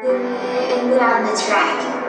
Put on the track.